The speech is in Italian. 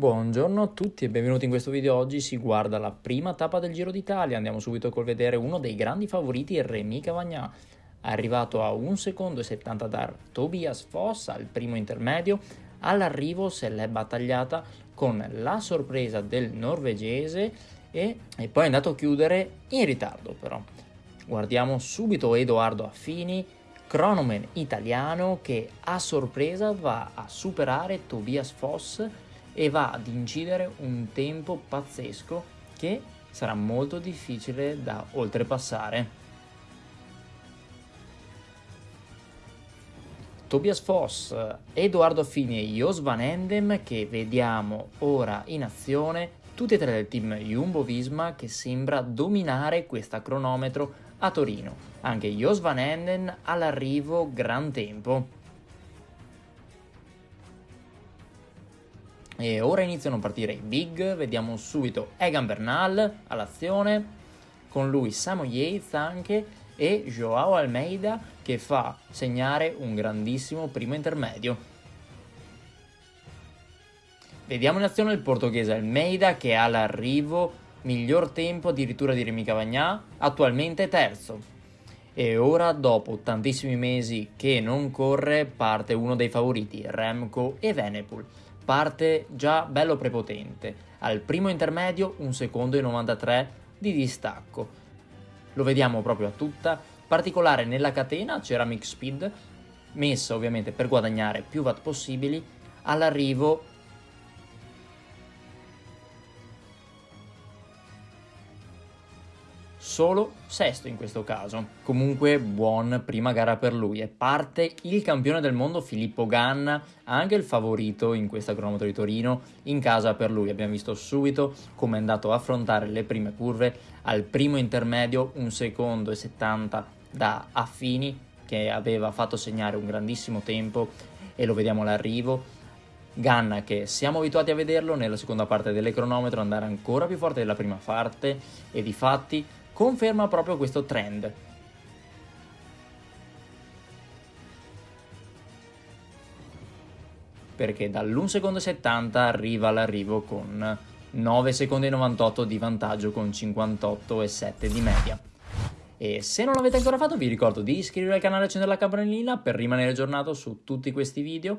Buongiorno a tutti e benvenuti in questo video. Oggi si guarda la prima tappa del Giro d'Italia. Andiamo subito col vedere uno dei grandi favoriti, Remy Cavagna. Arrivato a 1 secondo e 70 da Tobias Foss al primo intermedio, all'arrivo se l'è battagliata con la sorpresa del norvegese e, e poi è andato a chiudere in ritardo però. Guardiamo subito Edoardo Affini, cronoman italiano che a sorpresa va a superare Tobias Foss e va ad incidere un tempo pazzesco che sarà molto difficile da oltrepassare. Tobias Foss, Edoardo Fini e Jos Van Endem che vediamo ora in azione, tutti e tre del team Jumbo-Visma che sembra dominare questa cronometro a Torino. Anche Jos Van Enden all'arrivo gran tempo. E ora iniziano a partire i big, vediamo subito Egan Bernal all'azione, con lui Samo Yates anche e Joao Almeida che fa segnare un grandissimo primo intermedio. Vediamo in azione il portoghese Almeida che ha l'arrivo miglior tempo addirittura di Remy Cavagna, attualmente terzo. E ora, dopo tantissimi mesi che non corre, parte uno dei favoriti, Remco e Venepool parte già bello prepotente. Al primo intermedio un secondo e 93 di distacco. Lo vediamo proprio a tutta, particolare nella catena Ceramic Speed, messa ovviamente per guadagnare più watt possibili, all'arrivo solo sesto in questo caso. Comunque buon prima gara per lui e parte il campione del mondo Filippo Ganna, anche il favorito in questa cronometro di Torino, in casa per lui. Abbiamo visto subito come è andato a affrontare le prime curve, al primo intermedio un secondo e 70 da Affini che aveva fatto segnare un grandissimo tempo e lo vediamo all'arrivo. Ganna che siamo abituati a vederlo nella seconda parte delle cronometro andare ancora più forte della prima parte e di fatti conferma proprio questo trend. Perché dall'1 secondo e 70 arriva all'arrivo con 9 secondi e 98 di vantaggio con 58 e 7 di media. E se non l'avete ancora fatto vi ricordo di iscrivervi al canale e accendere la campanellina per rimanere aggiornato su tutti questi video